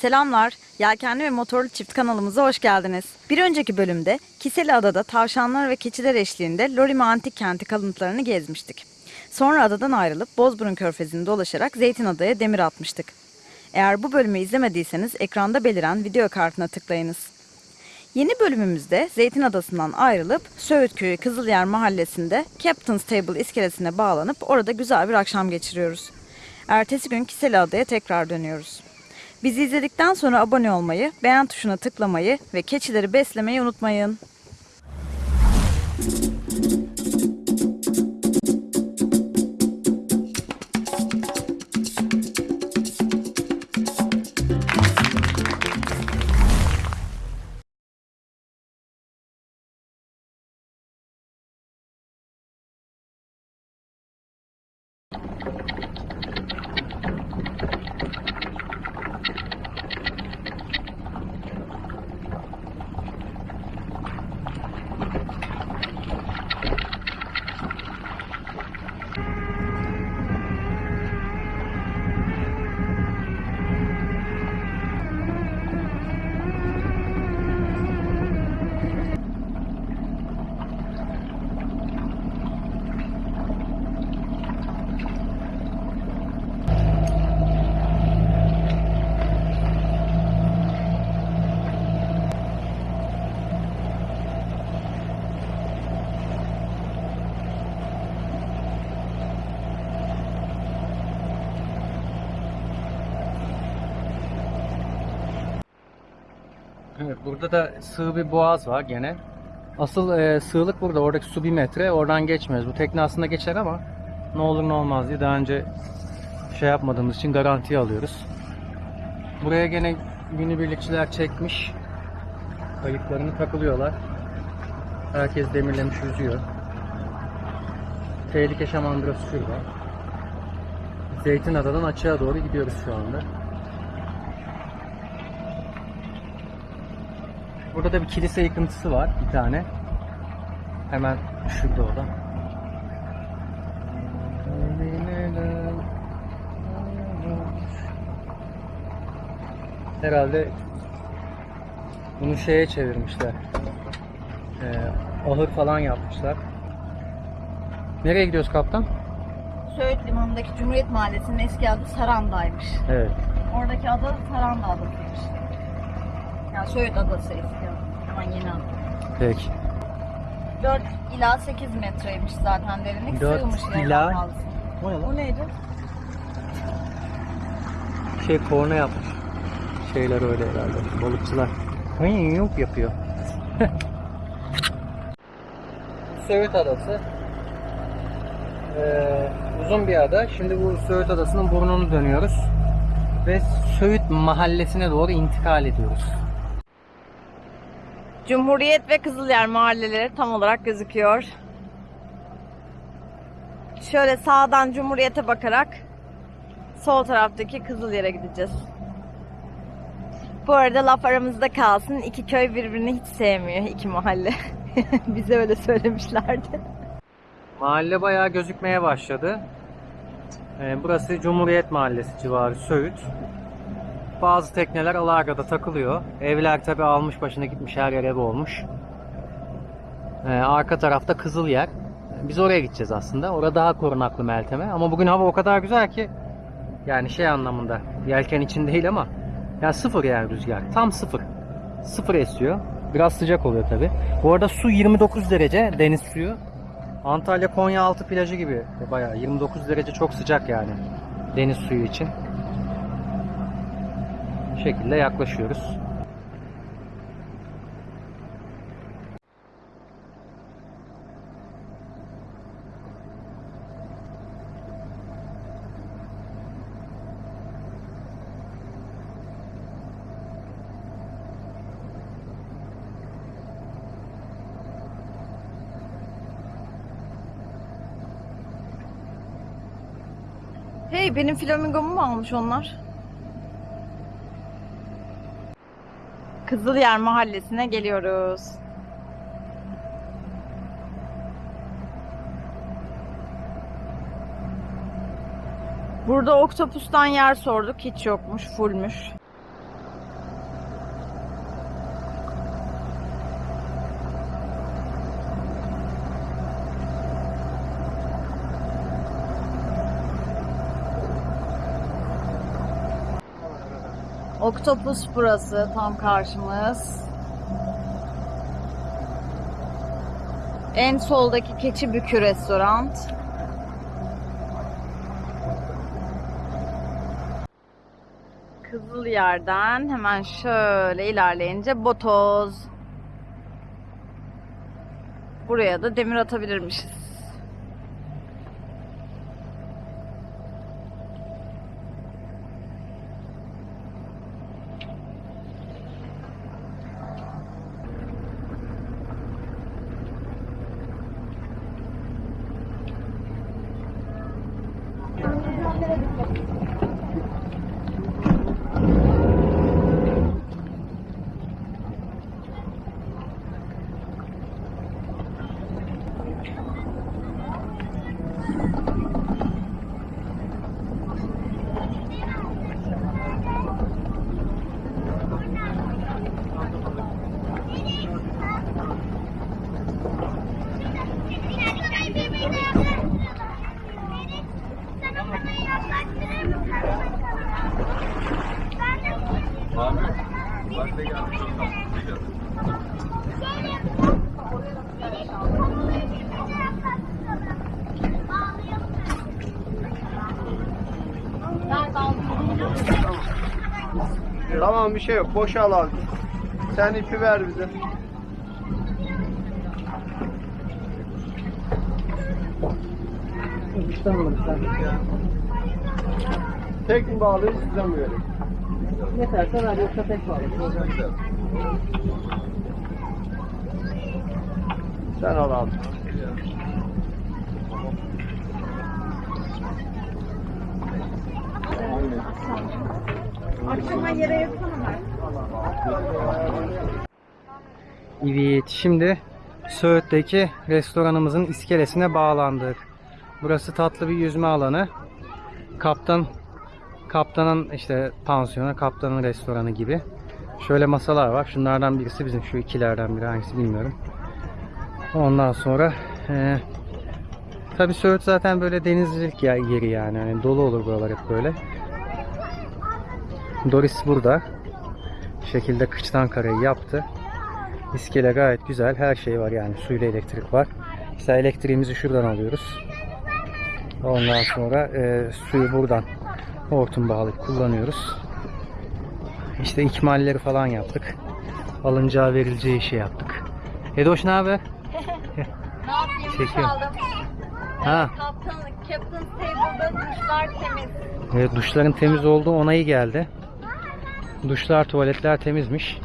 Selamlar, Yelkenli ve Motorlu Çift kanalımıza hoş geldiniz. Bir önceki bölümde Kiseli Adada tavşanlar ve keçiler eşliğinde Lorime Antik Kenti kalıntılarını gezmiştik. Sonra adadan ayrılıp Bozburun Körfezi'ni dolaşarak Zeytinada'ya demir atmıştık. Eğer bu bölümü izlemediyseniz ekranda beliren video kartına tıklayınız. Yeni bölümümüzde Zeytin Adası'ndan ayrılıp Söğüt Köyü Kızılyer Mahallesi'nde Captain's Table iskelesine bağlanıp orada güzel bir akşam geçiriyoruz. Ertesi gün Kiseli Adaya tekrar dönüyoruz. Bizi izledikten sonra abone olmayı, beğen tuşuna tıklamayı ve keçileri beslemeyi unutmayın. Evet, burada da sığ bir boğaz var gene. Asıl e, sığlık burada. Oradaki su bir metre. Oradan geçmiyoruz. Bu tekne aslında geçer ama ne olur ne olmaz diye daha önce şey yapmadığımız için garantiye alıyoruz. Buraya gene günübirlikçiler çekmiş. Kayıklarını takılıyorlar. Herkes demirlemiş yüzüyor. Tehlike şamandırası şurada. Zeytinada'dan açığa doğru gidiyoruz şu anda. Burada da bir kilise yıkıntısı var bir tane. Hemen şurada o da. Herhalde bunu şeye çevirmişler. Ee, ahır falan yapmışlar. Nereye gidiyoruz kaptan? Söğüt Limanı'ndaki Cumhuriyet Mahallesi'nin eski adı Saranda'ymış. Evet. Oradaki ada Saranda Adası'ymış. Yani Söğüt Adası Hemen yeni adı. Peki. 4 ila 8 metreymiş zaten derinlik. Dört Sığmış yani ila- fazlası. O ne lan? O neydi? Şey korna yapmış. Şeyler öyle herhalde. Balıkçılar. Hıy, yok yapıyor. Söğüt Adası. Ee, uzun bir ada. Şimdi bu Söğüt Adası'nın burnunu dönüyoruz. Ve Söğüt mahallesine doğru intikal ediyoruz. Cumhuriyet ve Kızılyer mahalleleri tam olarak gözüküyor. Şöyle sağdan Cumhuriyet'e bakarak sol taraftaki Kızılyer'e gideceğiz. Bu arada laf aramızda kalsın. iki köy birbirini hiç sevmiyor. iki mahalle. Bize öyle söylemişlerdi. Mahalle bayağı gözükmeye başladı. Ee, burası Cumhuriyet Mahallesi civarı Söğüt. Bazı tekneler Alarga'da takılıyor. Evler tabi almış başına gitmiş her yer ev olmuş. Ee, arka tarafta Kızılyer. Biz oraya gideceğiz aslında. Orada daha korunaklı Meltem'e. Ama bugün hava o kadar güzel ki yani şey anlamında yelken için değil ama ya sıfır yani rüzgar. Tam sıfır. Sıfır esiyor. Biraz sıcak oluyor tabi. Bu arada su 29 derece deniz suyu. Antalya Konyaaltı plajı gibi bayağı 29 derece çok sıcak yani deniz suyu için. Şekilde yaklaşıyoruz. Hey benim flamingomu mu almış onlar? Kızılyer mahallesine geliyoruz. Burada oktopustan yer sorduk. Hiç yokmuş, fullmüş. Oktopus burası tam karşımız. En soldaki Keçi Bükü restoran. Kızıl yerden hemen şöyle ilerleyince Botoz. Buraya da demir atabilirmişiz. Tamam bir şey yok. Boşal abi. Sen ipi ver bize. Tek mi bağlıyız size mi verelim? Yeterse ver yoksa tek var. Sen al abi. Akşama yere yatsana Evet, şimdi Söğüt'teki restoranımızın iskelesine bağlandık. Burası tatlı bir yüzme alanı. Kaptan kaptanın işte pansiyonu, kaptanın restoranı gibi. Şöyle masalar var. Şunlardan birisi bizim şu ikilerden biri hangisi bilmiyorum. Ondan sonra e, tabi Söğüt zaten böyle denizcilik yeri yani. Hani dolu olur buralar hep böyle. Doris burada. Bu şekilde kıçtan kareyi yaptı. İskele gayet güzel. Her şey var yani. Suyla elektrik var. Mesela elektriğimizi şuradan alıyoruz. Ondan sonra e, suyu buradan hortum bağlayıp kullanıyoruz. İşte ikmalleri falan yaptık. Alınacağı verileceği işi yaptık. Edoş ne haber? Ne yapayım? Çekiyorum. Çaldım. Ha. Kaptan, Table'da duşlar temiz. Evet duşların temiz olduğu onayı geldi. Duşlar, tuvaletler temizmiş.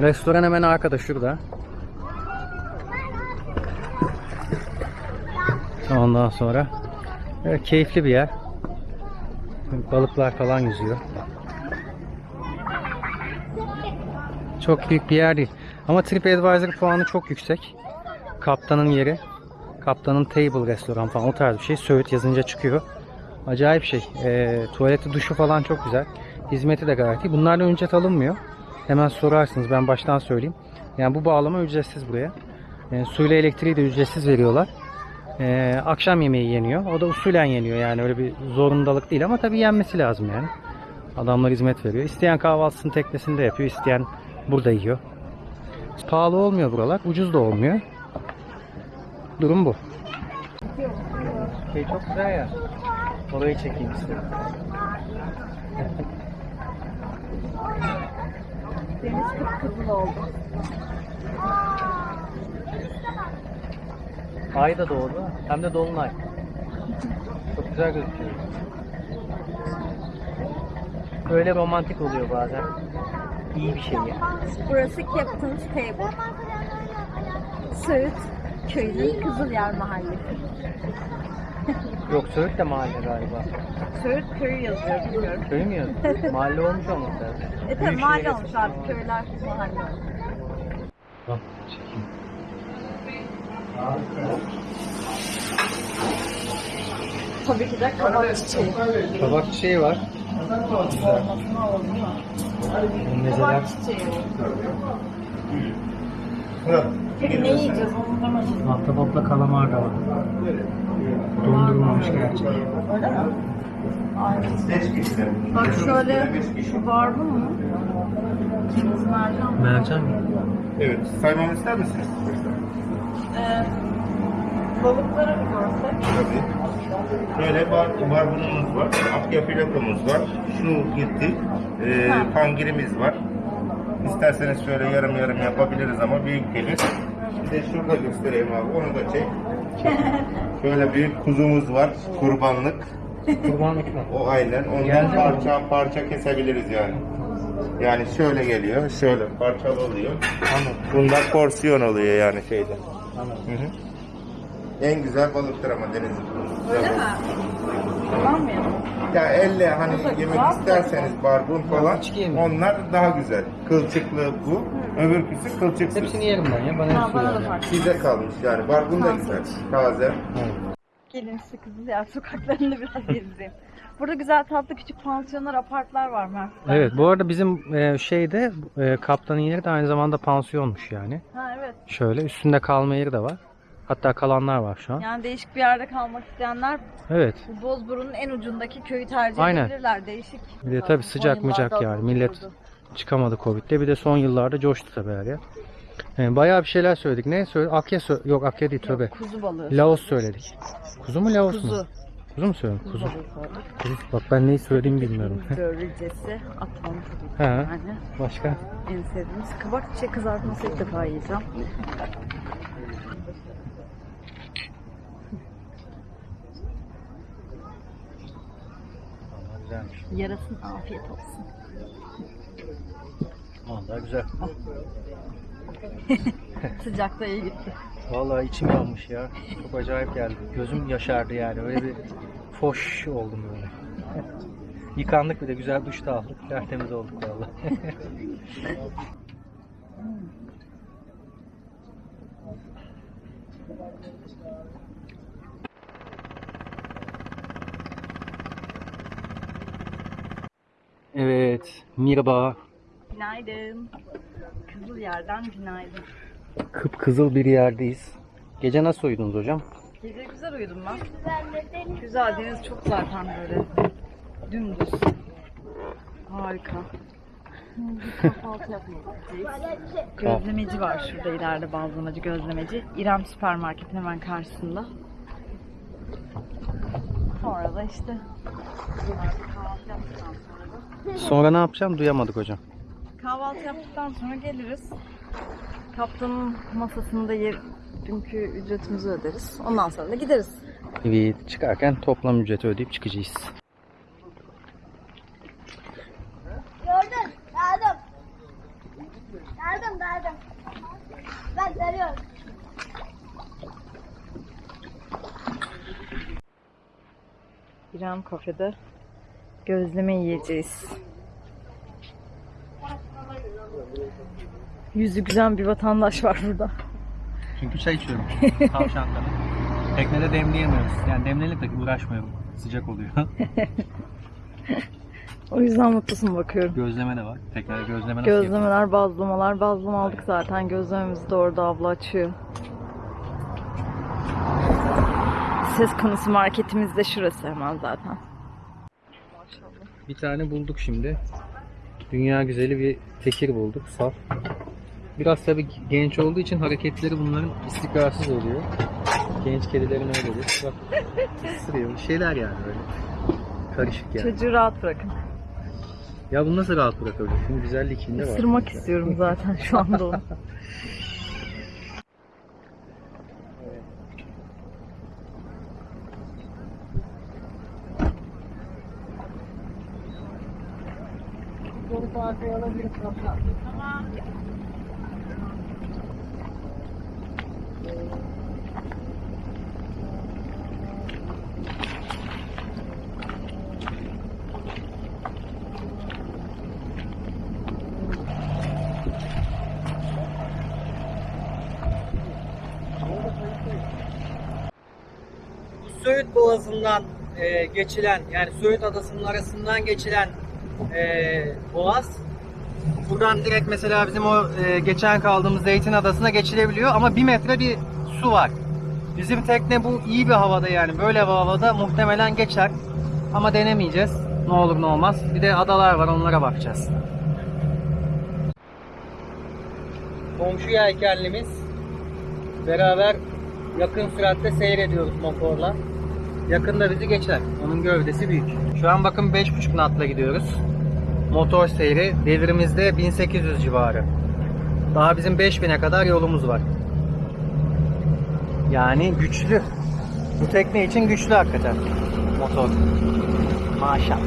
Restoran hemen arkada şurada. Ondan sonra evet, keyifli bir yer. Balıklar falan yüzüyor. Çok büyük bir yer değil. Ama TripAdvisor puanı çok yüksek. Kaptanın yeri. Kaptanın table restoran falan o tarz bir şey. Söğüt yazınca çıkıyor. Acayip şey. E, tuvaleti, duşu falan çok güzel. Hizmeti de gayet iyi. Bunlardan ücret alınmıyor. Hemen sorarsınız. Ben baştan söyleyeyim. Yani bu bağlama ücretsiz buraya. E, suyla elektriği de ücretsiz veriyorlar. E, akşam yemeği yeniyor. O da usulen yeniyor. Yani öyle bir zorundalık değil ama tabii yenmesi lazım yani. Adamlar hizmet veriyor. İsteyen kahvaltısını teknesinde yapıyor. isteyen burada yiyor. Pahalı olmuyor buralar. Ucuz da olmuyor. Durum bu. Şey çok güzel ya. Orayı çekeyim istedim. Deniz kıpkızıl oldu. Ay da doğdu. Hem de dolunay. Çok güzel gözüküyor. Böyle romantik oluyor bazen. İyi bir şey ya. Burası Captain's Table. Söğüt köyünün Kızılyer Mahallesi. Yok Söğüt de mahalle galiba. Söğüt köyü yazıyor bilmiyorum. Köy mü yazıyor? mahalle olmuş lazım. E tabi Büyükşehir mahalle olmuş abi ama. köyler mahalle olmuş. Bak, çekeyim. Tabii ki de kabak çiçeği. Kabak çiçeği var. Mezeler. Kabak çiçeği. Peki ne yiyeceğiz onu demedim. Ahtapotla kalamar da var. Dondurulmamış gerçek. Öyle mi? Kişi. Bak şöyle şu var mı? Kırmızı mercan. mı? Mercan mı? Evet. Saymamı ister misiniz? Ee, balıkları bir görsek. Tabii. Böyle bar, barbunumuz var. Akya filetomuz var. Şu gitti. Ha. kangirimiz var. İsterseniz şöyle yarım yarım yapabiliriz ama büyük gelir. Bir de şurada göstereyim abi. Onu da çek. Şöyle büyük kuzumuz var. Kurbanlık. Kurbanlık mı? O aynen. Ondan parça parça kesebiliriz yani. Yani şöyle geliyor. Şöyle parçalı oluyor. Anladım. Bunlar porsiyon oluyor yani şeyde. Anladım. Hı hı. En güzel balıktır ama denizin. Öyle mi? Tamam ya? Ya elle hani Nasıl, yemek isterseniz barbun falan onlar daha güzel. Kılçıklı bu. Öbürküsü kılçıksız. Hepsini yerim ben ya. Bana Ha, bana da fark. Size kalmış yani. Barbun da güzel. Taze. Gelin size Kızılyer sokaklarında biraz gezeyim. Burada güzel tatlı küçük pansiyonlar, apartlar var Mert. Evet bu arada bizim e, şeyde e, kaptanın yeri de aynı zamanda pansiyonmuş yani. Ha evet. Şöyle üstünde kalma yeri de var. Hatta kalanlar var şu an. Yani değişik bir yerde kalmak isteyenler Evet. bu Bozburun'un en ucundaki köyü tercih Aynen. edebilirler. Değişik. Bir de tabii sıcak mıcak yani. Millet çıkamadı Covid'de. Bir de son yıllarda coştu tabii her yer. E, bayağı bir şeyler söyledik. Ne söyledik? Akya sö- Yok Akya değil tövbe. Kuzu balığı. Laos söyledik. Kuzu mu Laos mu? Kuzu. Kuzu mu söyledim? Kuzu Kuzu. Bak ben neyi söylediğimi bilmiyorum. Börülcesi, atom. He. Yani Başka? en sevdiğimiz kabak çiçek kızartması ilk defa yiyeceğim. Güzelmiş. Yarasın afiyet olsun. Vallahi güzel. Sıcakta iyi gitti. Vallahi içim yanmış ya. Çok acayip geldi. Gözüm yaşardı yani. Öyle bir foş oldum böyle. Yıkandık bir de güzel duş da aldık. Tertemiz olduk vallahi. evet, Mirba Günaydın. Kızıl yerden günaydın. Kıpkızıl bir yerdeyiz. Gece nasıl uyudunuz hocam? Gece güzel uyudum ben. Güzel deniz çok zaten böyle dümdüz. Harika. Kahvaltı yapmalıyız. Gözlemeci var şurada ileride bazlamacı gözlemeci. İrem süpermarketin hemen karşısında. Sonra da işte kahvaltı yaptıktan sonra da Sonra ne yapacağım duyamadık hocam. Kahvaltı yaptıktan sonra geliriz. Kaptanın masasında yer, dünkü ücretimizi öderiz. Ondan sonra da gideriz. Evet, çıkarken toplam ücreti ödeyip çıkacağız. Gördün. Geldim. Geldim geldim. Ben geliyorum. İrem kafede gözleme yiyeceğiz. Yüzü güzel bir vatandaş var burada. Çünkü çay içiyorum. Tavşandan. Teknede demleyemiyoruz. Yani demlenip de uğraşmıyorum. Sıcak oluyor. O yüzden mutlusun bakıyorum. Gözleme de var. Teknede gözleme nasıl? Gözlemeler, bazlamalar. Bazlama aldık zaten. Gözlememizi de orada abla açıyor. Ses konusu marketimiz de şurası hemen zaten. Bir tane bulduk şimdi. Dünya güzeli bir tekir bulduk. Saf. Biraz tabii genç olduğu için hareketleri bunların istikrarsız oluyor. Genç kedilerin öyledir. Bak ısırıyor. Bir şeyler yani böyle. Karışık yani. Çocuğu rahat bırakın. Ya bunu nasıl rahat bırakabilir? Şimdi güzellik içinde var. Isırmak istiyorum zaten şu anda onu. Söğüt Boğazı'ndan e, geçilen yani Söğüt Adası'nın arasından geçilen e, boğaz. Buradan direkt mesela bizim o e, geçen kaldığımız Zeytin Adası'na geçilebiliyor ama bir metre bir su var. Bizim tekne bu iyi bir havada yani böyle bir havada muhtemelen geçer. Ama denemeyeceğiz. Ne olur ne olmaz. Bir de adalar var onlara bakacağız. Komşu yelkenlimiz. Beraber yakın süratle seyrediyoruz motorla. Yakında bizi geçer. Onun gövdesi büyük. Şu an bakın 5.5 knotla gidiyoruz. Motor seyri. Devirimizde 1800 civarı. Daha bizim 5000'e kadar yolumuz var. Yani güçlü. Bu tekne için güçlü hakikaten motor. Maşallah.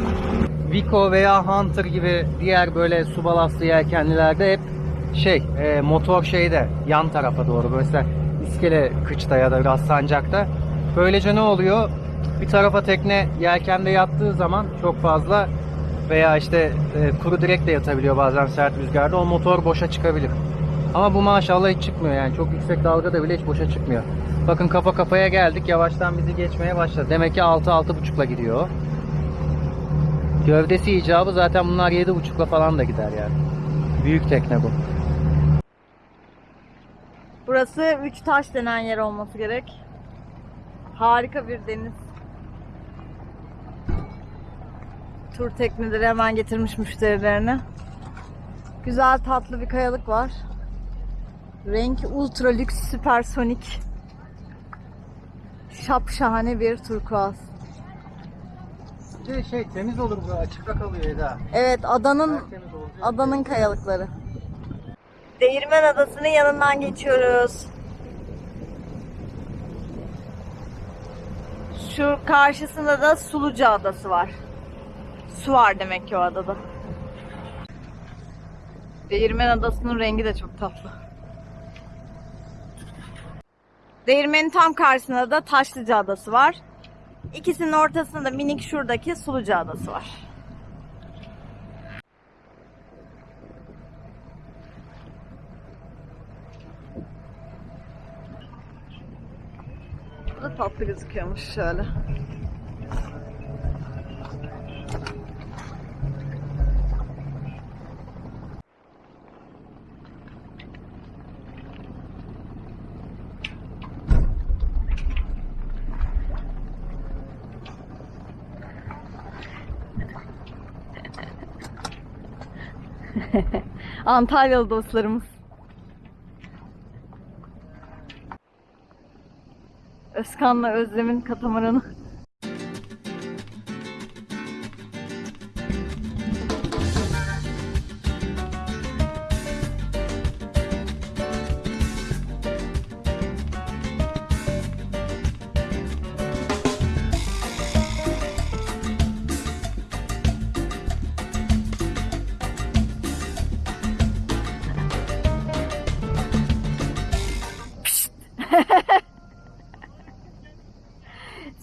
Vico veya Hunter gibi diğer böyle su balastı yelkenlilerde hep şey e, motor şeyde yan tarafa doğru mesela iskele kıçta ya da biraz sancakta. Böylece ne oluyor? Bir tarafa tekne yelkende yattığı zaman çok fazla veya işte e, kuru direkt de yatabiliyor bazen sert rüzgarda o motor boşa çıkabilir. Ama bu maşallah hiç çıkmıyor yani çok yüksek dalgada bile hiç boşa çıkmıyor. Bakın kafa kafaya geldik yavaştan bizi geçmeye başladı. Demek ki 6-6.5'la gidiyor. Gövdesi icabı zaten bunlar 7.5'la falan da gider yani. Büyük tekne bu. Burası Üç Taş denen yer olması gerek. Harika bir deniz. Tur tekneleri hemen getirmiş müşterilerini. Güzel tatlı bir kayalık var. Renk ultra lüks süpersonik. Şapşahane bir turkuaz. Bir de şey temiz olur bu açıkta kalıyor Eda. Evet adanın adanın kayalıkları. Değirmen Adası'nın yanından geçiyoruz. Şu karşısında da Suluca Adası var. Su var demek ki o adada. Değirmen Adası'nın rengi de çok tatlı. Değirmenin tam karşısında da Taşlıca Adası var. İkisinin ortasında da minik şuradaki Suluca Adası var. Bu da tatlı gözüküyormuş şöyle. Antalyalı dostlarımız. Özkan'la Özlem'in katamaranı.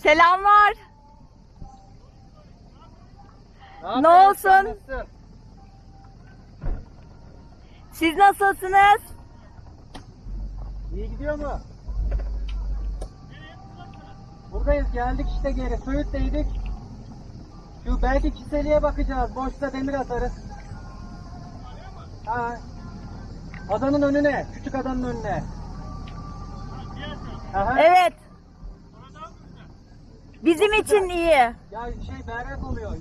Selamlar. Ne olsun? Siz nasılsınız? İyi gidiyor mu? Buradayız geldik işte geri. Söğüt'teydik. Şu belki Kiseli'ye bakacağız. Boşta demir atarız. Ha. Adanın önüne. Küçük adanın önüne. Aha. Evet. Bizim için iyi. Ya şey berrak oluyor.